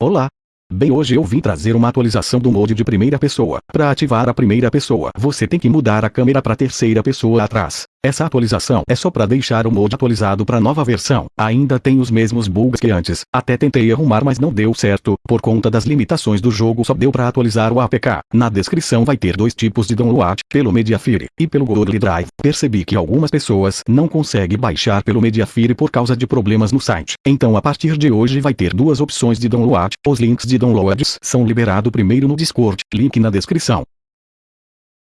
Olá! Bem hoje eu vim trazer uma atualização do mode de primeira pessoa. Para ativar a primeira pessoa, você tem que mudar a câmera para terceira pessoa atrás. Essa atualização é só para deixar o mod atualizado para nova versão. Ainda tem os mesmos bugs que antes. Até tentei arrumar mas não deu certo. Por conta das limitações do jogo só deu para atualizar o APK. Na descrição vai ter dois tipos de download, pelo Mediafire e pelo Google Drive. Percebi que algumas pessoas não conseguem baixar pelo Mediafire por causa de problemas no site. Então a partir de hoje vai ter duas opções de download. Os links de downloads são liberados primeiro no Discord, link na descrição.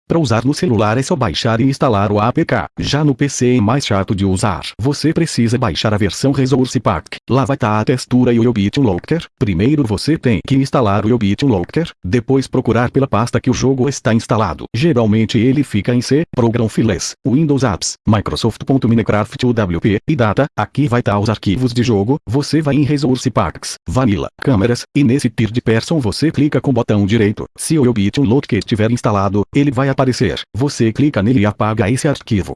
Para usar no celular é só baixar e instalar o APK. Já no PC é mais chato de usar. Você precisa baixar a versão Resource Pack. Lá vai estar tá a textura e o Ubit Locker. Primeiro você tem que instalar o Ubit Locker, depois procurar pela pasta que o jogo está instalado. Geralmente ele fica em C, Program Files, Windows Apps, Microsoft.minecraft UWP e Data. Aqui vai estar tá os arquivos de jogo. Você vai em Resource Packs, Vanilla, Câmeras, e nesse Third Person você clica com o botão direito. Se o Ubit Locker estiver instalado, ele vai aparecer. Você clica nele e apaga esse arquivo.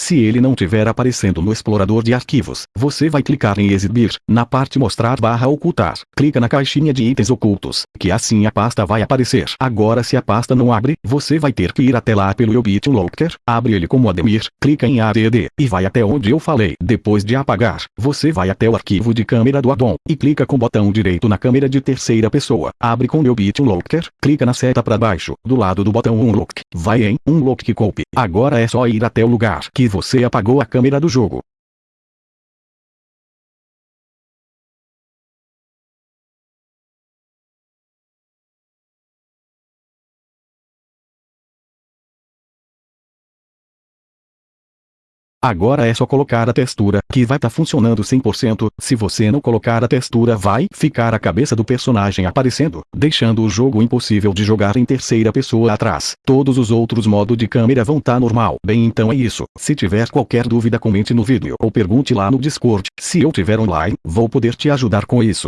Se ele não tiver aparecendo no explorador de arquivos, você vai clicar em exibir, na parte mostrar barra ocultar. Clica na caixinha de itens ocultos, que assim a pasta vai aparecer. Agora se a pasta não abre, você vai ter que ir até lá pelo Ubit Locker, abre ele como Ademir, clica em ADD, e vai até onde eu falei. Depois de apagar, você vai até o arquivo de câmera do addon, e clica com o botão direito na câmera de terceira pessoa. Abre com o Ubit Locker, clica na seta para baixo, do lado do botão Unlock. Vai em Unlock Copy. Agora é só ir até o lugar que você apagou a câmera do jogo. Agora é só colocar a textura, que vai estar tá funcionando 100%, se você não colocar a textura vai ficar a cabeça do personagem aparecendo, deixando o jogo impossível de jogar em terceira pessoa atrás. Todos os outros modos de câmera vão estar tá normal. Bem então é isso, se tiver qualquer dúvida comente no vídeo ou pergunte lá no Discord, se eu tiver online, vou poder te ajudar com isso.